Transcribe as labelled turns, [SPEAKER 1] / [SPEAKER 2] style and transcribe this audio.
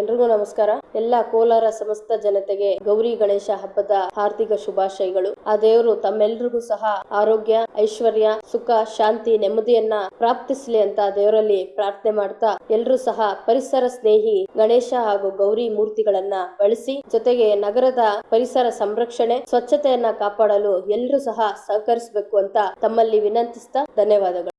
[SPEAKER 1] ಎಲ್ರಿಗೂ ನಮಸ್ಕಾರ. ಎಲ್ಲ ಕೋಲಾರ ಸಮಸ್ತ ಜನತೆಗೆ ಗೌರಿ ಗಣೇಶ ಹಬ್ಬದ ಹಾರ್ದಿಕ ಶುಭಾಶಯಗಳು. ಆ ದೇವರು ತಮ್ಮೆಲ್ರಿಗೂ ಸಹ ಆರೋಗ್ಯ, ಐಶ್ವರ್ಯ, ಸುಖ, ಶಾಂತಿ, ನೆಮ್ಮದಿಯನ್ನ ಪ್ರಾಪ್ತಿಸ್ಲಿ ಅಂತ ದೇವರಲ್ಲಿ ಪ್ರಾರ್ಥನೆ ಮಾಡ್ತಾ ಎಲ್ರೂ ಸಹ ಪರಿಸರ ಸ್ನೇಹಿ ಗಣೇಶ ಹಾಗೂ ಗೌರಿ ಮೂರ್ತಿಗಳನ್ನ ಬಳಸಿ, ಜೊತೆಗೆ ನಗರದ ಪರಿಸರ ಸಂರಕ್ಷಣೆ, ಸ್ವಚ್ಛತೆಯನ್ನ ಕಾಪಾಡಲು ಎಲ್ರೂ ಸಹ ಸಹಕರಿಸಬೇಕು ಅಂತ ತಮ್ಮಲ್ಲಿ ವಿನಂತಿಸ್ತಾ ಧನ್ಯವಾದಗಳು.